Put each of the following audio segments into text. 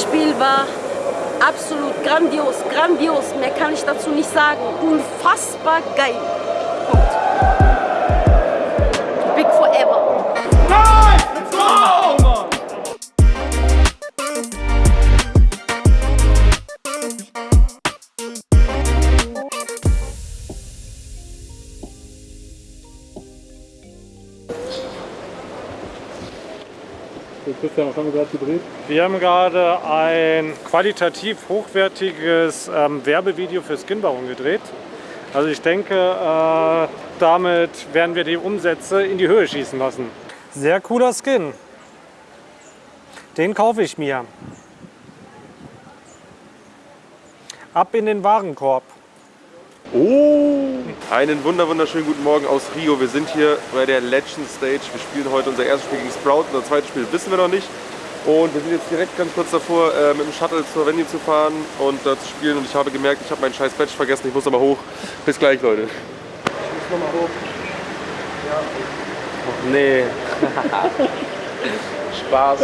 Das Spiel war absolut grandios, grandios. Mehr kann ich dazu nicht sagen. Unfassbar geil. Punkt. Big Forever. Nein! Let's go! Christian, was haben wir gerade gedreht? Wir haben gerade ein qualitativ hochwertiges ähm, Werbevideo für Skinbaron gedreht. Also ich denke, äh, damit werden wir die Umsätze in die Höhe schießen lassen. Sehr cooler Skin. Den kaufe ich mir. Ab in den Warenkorb. Oh! Einen wunder wunderschönen guten Morgen aus Rio. Wir sind hier bei der Legend Stage. Wir spielen heute unser erstes Spiel gegen Sprout. Unser zweites Spiel wissen wir noch nicht. Und wir sind jetzt direkt ganz kurz davor, äh, mit dem Shuttle zur Venue zu fahren und da zu spielen. Und ich habe gemerkt, ich habe meinen scheiß Badge vergessen. Ich muss nochmal hoch. Bis gleich, Leute. Ich muss nochmal hoch. Ja. Och, nee. Spaß.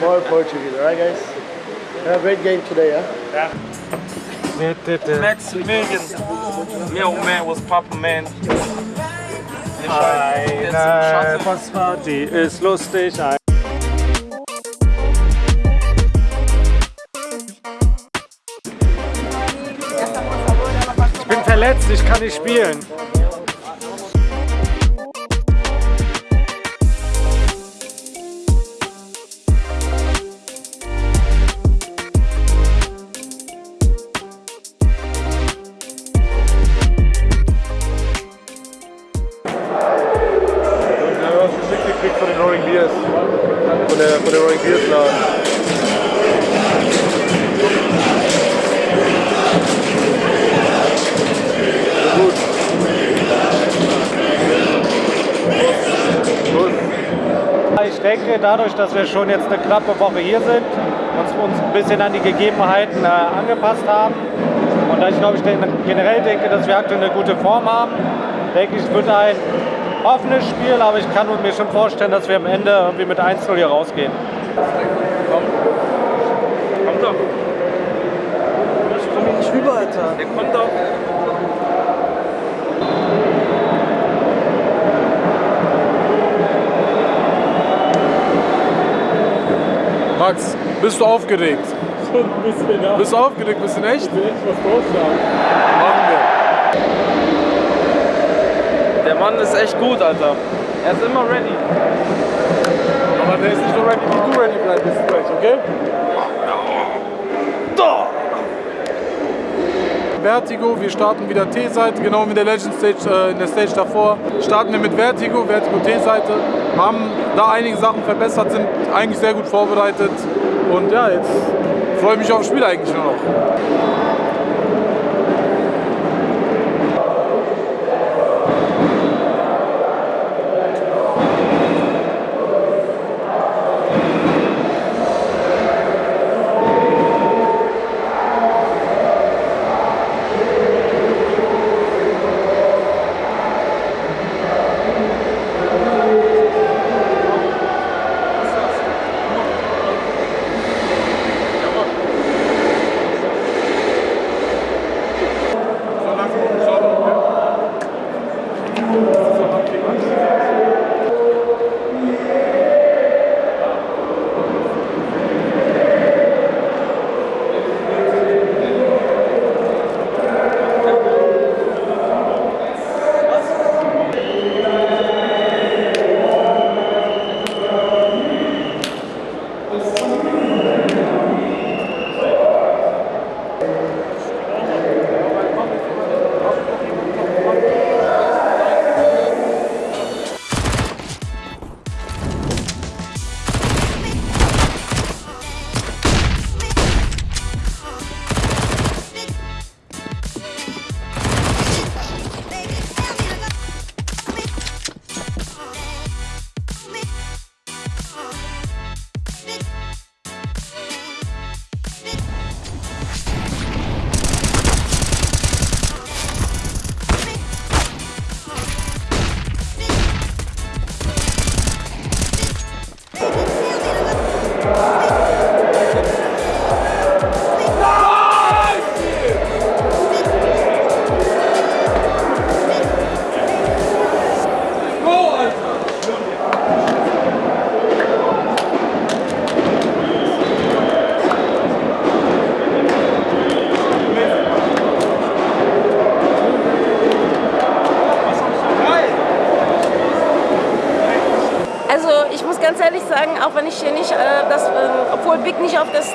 More Portuguese, alright guys? Have a great game today, yeah? Max Million. Meu man was Papa Man. Eine Postparty ist lustig. Ich bin verletzt, ich kann nicht spielen. Denke, dadurch, dass wir schon jetzt eine knappe Woche hier sind, uns, uns ein bisschen an die Gegebenheiten äh, angepasst haben und da ich glaube, ich denke, generell denke, dass wir aktuell eine gute Form haben, denke ich, es wird ein offenes Spiel, aber ich kann mir schon vorstellen, dass wir am Ende irgendwie mit 1-0 hier rausgehen. Kommt doch. Ich komm hier nicht rüber, Alter. Der kommt doch. Max, bist du aufgeregt? Schon ein bisschen, ja. Bist du aufgeregt? Bist du in echt? Ich will echt was vorschlagen. Machen wir. Der Mann ist echt gut, Alter. Er ist immer ready. Aber der ist nicht so ready, wie du ready bleibst bist gleich, okay? Vertigo, wir starten wieder T-Seite, genau wie der Legend Stage, äh, in der Stage davor. Starten wir mit Vertigo, Vertigo T-Seite, haben da einige Sachen verbessert, sind eigentlich sehr gut vorbereitet und ja, jetzt freue ich mich aufs Spiel eigentlich nur noch.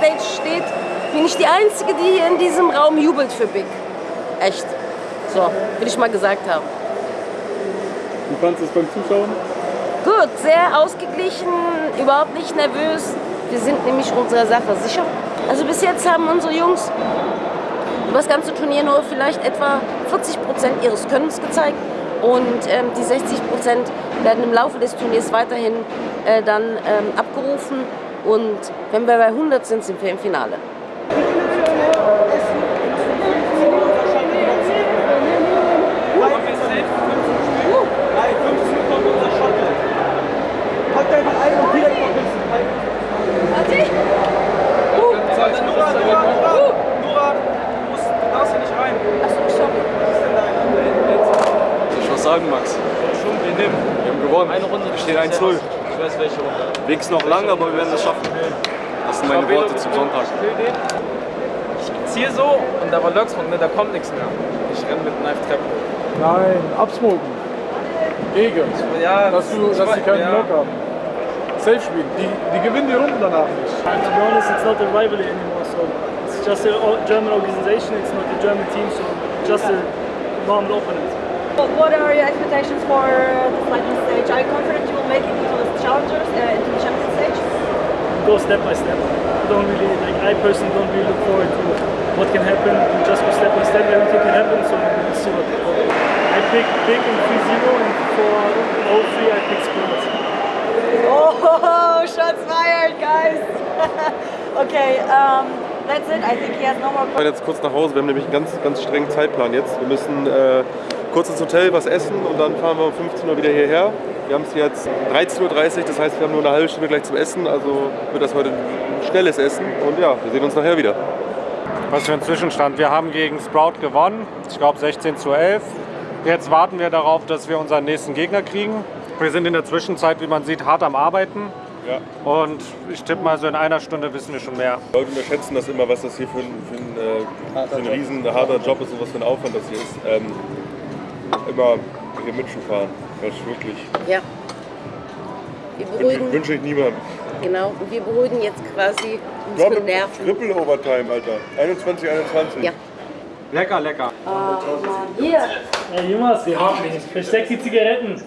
Stage steht, bin ich die Einzige, die hier in diesem Raum jubelt für Big. Echt. So, will ich mal gesagt haben. Wie fandest du es beim Zuschauen? Gut, sehr ausgeglichen, überhaupt nicht nervös. Wir sind nämlich unserer Sache sicher. Also bis jetzt haben unsere Jungs über das ganze Turnier nur vielleicht etwa 40 Prozent ihres Könnens gezeigt. Und ähm, die 60 Prozent werden im Laufe des Turniers weiterhin äh, dann ähm, abgerufen. Und wenn wir bei 100 sind, sind wir im Finale. Ich was sagen, Max. Schon, wir nehmen. Wir haben gewonnen. Eine Runde. Wir stehen 1-0. Ich weiß welche Runde. Weg ist noch lang, aber wir werden das schaffen. Das sind meine Worte zum Sonntag. Ich ziehe so und da war Löckspunkt, ne, da kommt nichts mehr. Ich renne mit Knife Treppe. Nein, absmoken. Gegen. Ja, Dass, du, dass sie keinen ja. Block haben. Safe spielen. Die, die gewinnen die Runden danach nicht. To be honest, it's not a rivalry anymore. So it's just a German organization. It's not a German team. So just a normal opponent. What are your expectations for the final stage? Are you confident you will make it into the challengers, uh, into the champion stage? Go step by step. I don't really like. I personally don't really look forward to what can happen. We just go step by step. Everything can happen. So we'll see what. I pick big in 3-0 and for 0-3 I pick Spurs. Oh, shots fired, guys! okay, um, that's it. I think he has no more. Wir fahren jetzt kurz nach Hause. Wir haben nämlich einen ganz, ganz strengen Zeitplan jetzt. Wir müssen äh, kurz ins Hotel was essen und dann fahren wir um 15 Uhr wieder hierher. Wir haben es jetzt 13.30 Uhr, das heißt, wir haben nur eine halbe Stunde gleich zum Essen. Also wird das heute ein schnelles Essen. Und ja, wir sehen uns nachher wieder. Was für ein Zwischenstand. Wir haben gegen Sprout gewonnen. Ich glaube 16 zu 11. Jetzt warten wir darauf, dass wir unseren nächsten Gegner kriegen. Wir sind in der Zwischenzeit, wie man sieht, hart am Arbeiten. Ja. Und ich tippe mal, so in einer Stunde wissen wir schon mehr. Leute unterschätzen das immer, was das hier für ein, für ein, äh, für ein riesen harter Job ist und was für ein Aufwand das hier ist. Ähm, immer hier Mitschuh fahren. Das ist wirklich. Ja. Wir Wünsche, beruhigen, wünsche ich niemandem. genau, und wir beruhigen jetzt quasi unsere Nerven. Triple Overtime, Alter. 21, 21. Ja. Lecker, lecker. Hier. Hey Jonas, versteck die Zigaretten.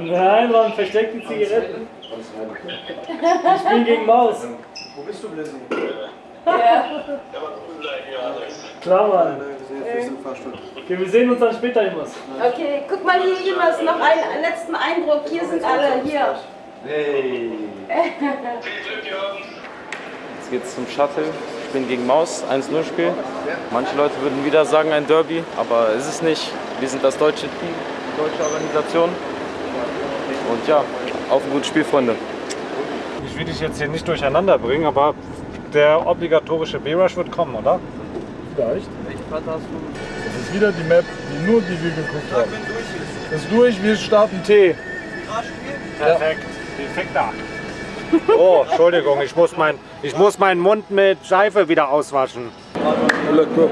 Nein, Mann, versteck die Zigaretten. Ich bin gegen Maus. Wo bist du, Blizzy? Ja. Klar, Mann. Okay, wir sehen uns dann später, Jonas. Okay, guck mal hier, Jonas, noch einen letzten Eindruck. Hier sind alle, hier. Jetzt geht's zum Shuttle. Ich bin gegen Maus, 1-0 Spiel. Manche Leute würden wieder sagen ein Derby, aber ist es nicht. Wir sind das deutsche Team, deutsche Organisation. Und ja, auf ein gutes Spiel, Freunde. Ich will dich jetzt hier nicht durcheinander bringen, aber der obligatorische B-Rush wird kommen, oder? Vielleicht. Das ist wieder die Map, die nur die wir geguckt haben. Ist durch, wir starten T. Perfekt. Perfekt da. Oh, Entschuldigung, ich muss, mein, ich muss meinen Mund mit Seife wieder auswaschen. Good luck, bro.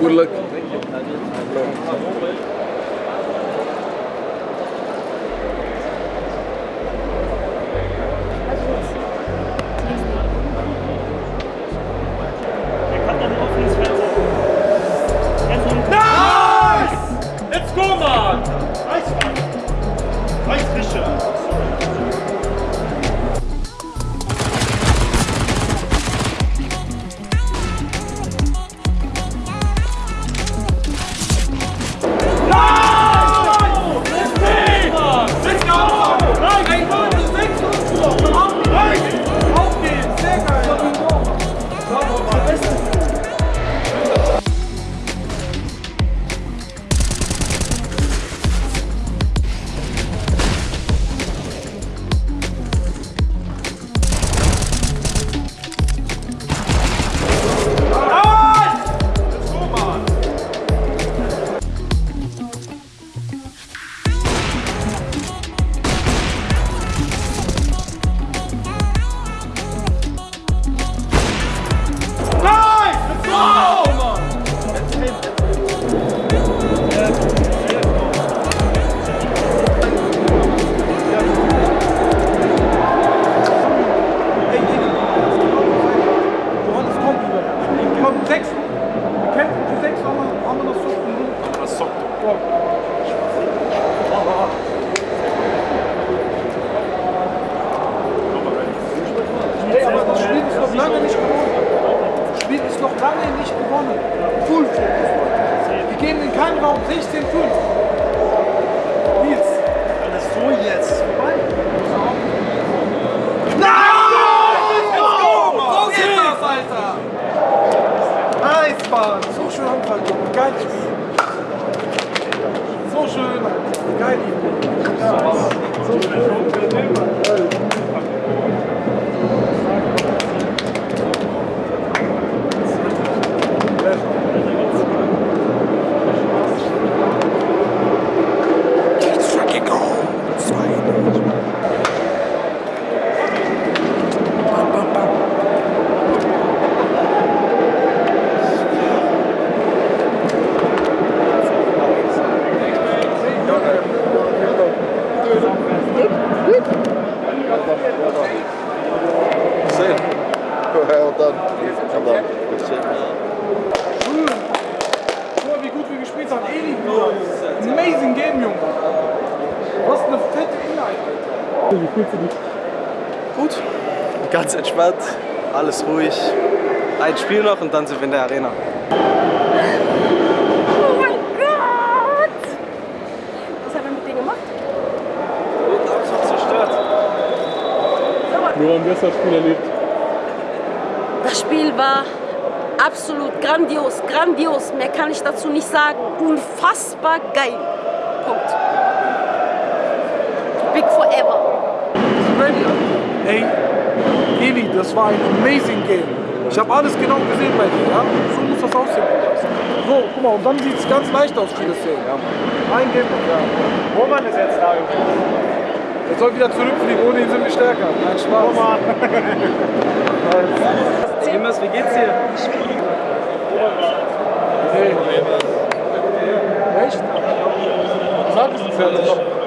Good luck. Er Nice, Fischer! Keinen Raum 16-5. Nils. Alles so jetzt. Vorbei. So geht das, Alter! Nice, Mann. So schön. Geiles Spiel. So schön. Geil. Ja. So schön. Well done. Well done. Good shit. Schön. Guck mal, wie gut wir gespielt haben. Eli, Bruder. Amazing Game, Junge. Was eine fette Inhalt, Du dich? Gut, ganz entspannt, alles ruhig. Ein Spiel noch und dann sind wir in der Arena. Oh mein Gott! Was haben wir mit denen gemacht? Nur haben das Spiel erlebt. Das Spiel war absolut grandios, grandios. Mehr kann ich dazu nicht sagen. Unfassbar geil. Punkt. Big forever. Ey, Eli, das war ein amazing Game. Ich habe alles genau gesehen bei dir, ja? So muss das aussehen. So, guck mal, und dann sieht es ganz leicht aus, viele Szenen. Ja. Ein Game ja. Roman ist jetzt da. Er soll wieder zurückfliegen, ohne ihn sind wir stärker. Nein, Spaß. Roman. Seamus, wie geht's dir? Hey. Echt? Sag es uns ja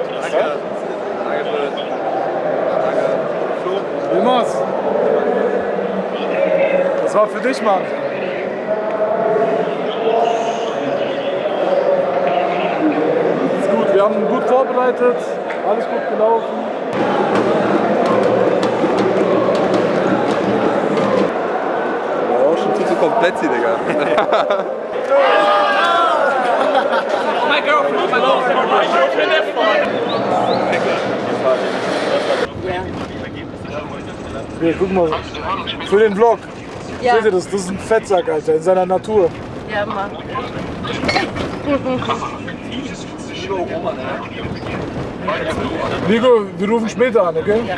War für dich, Mann. Ist gut, wir haben gut vorbereitet, alles gut gelaufen. Oh, schon zu komplett hier, Digga. My girlfriend, my Hier, guck mal. Für den Vlog. Ja. Seht ihr das? Das ist ein Fettsack, Alter, in seiner Natur. Ja, Mann. Nico, wir rufen später an, okay? Ja.